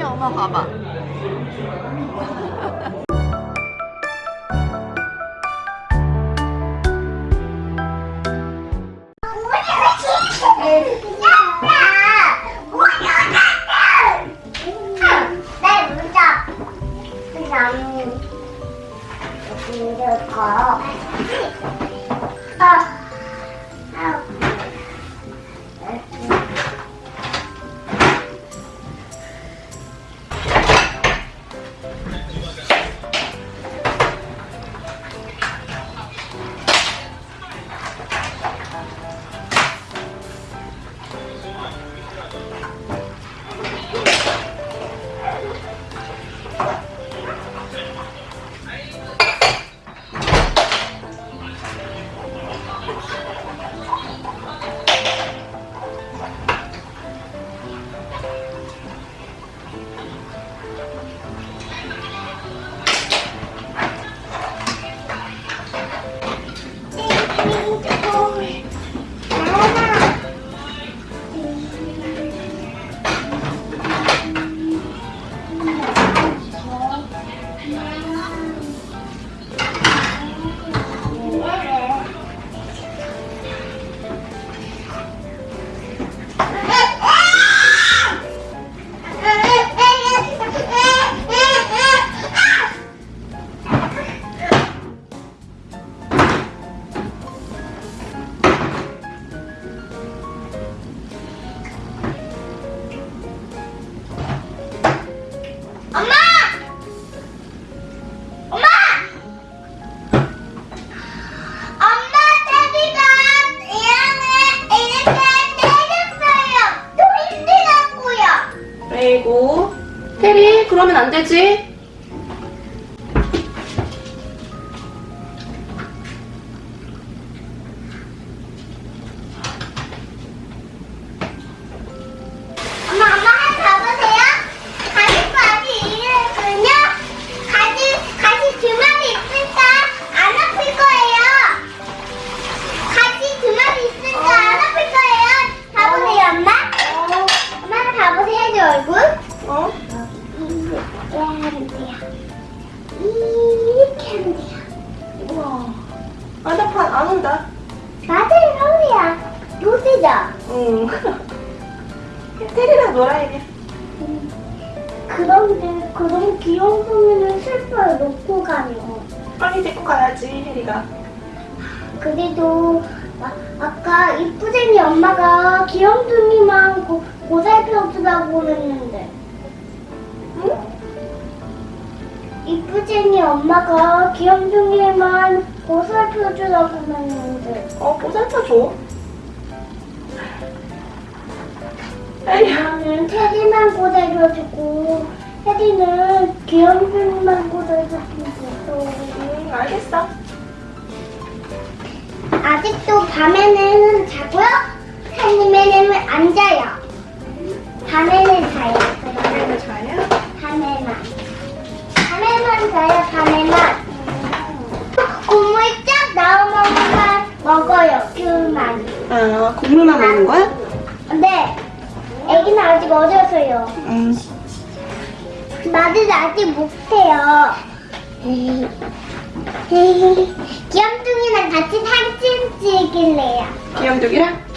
혜린이 엄마 봐봐. 엄마! 頑張ってね。 그러면 안 되지 이렇게 하면 돼요. 우와 안아파 안 온다 맞아요, 서울이야. 요새죠? 응 테리랑 놀아 혜리 그런데 그런 귀여운 소리는 슬퍼요, 놓고 가면. 빨리 데리고 가야지 혜리가 그래도 아, 아까 이쁘쟁이 엄마가 귀염둥이만 고, 고살펴주라고 그랬는데. 이쁘쟁이 엄마가 귀염둥이만 고살펴주라고 했는데. 어 보살펴 줘 에이 엄마는 테디만 고살펴주고 테디는 귀염둥이만 고살펴주고 응 알겠어 아직도 밤에는 자고요? 아니면은 안 자요? 밤에는 자요. 혜리가 자야? 밤에만. 자요, 밤에만. 국물 쫙 나오면 먹어요, 귤만. 아 국물만 먹는 거야? 근데 애기는 아직 어려서요. 응 나도 아직 못해요. 귀염둥이랑 같이 사진 찍을래요. 귀염둥이랑